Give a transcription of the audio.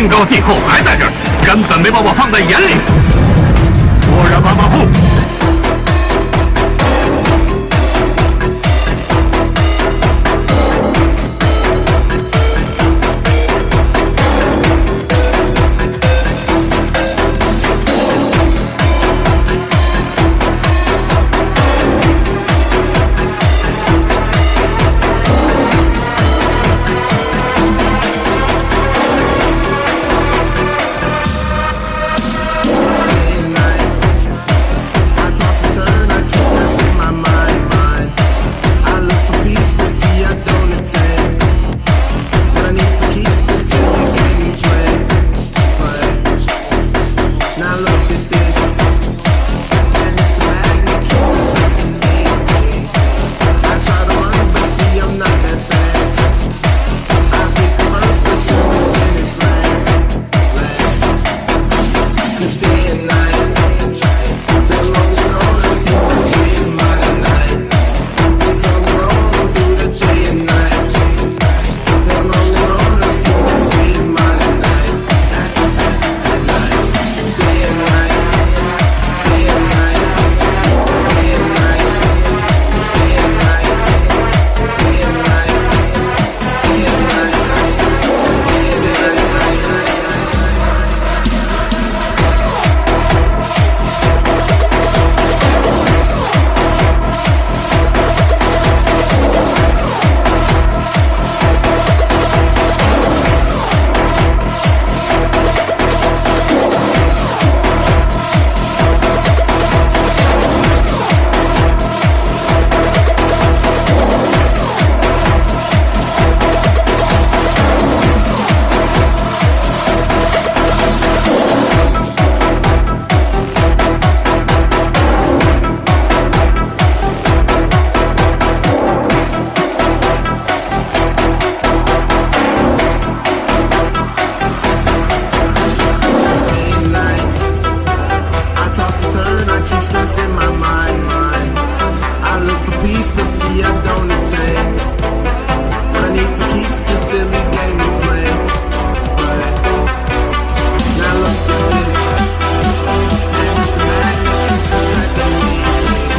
天高地厚还在这儿，根本没把我放在眼里。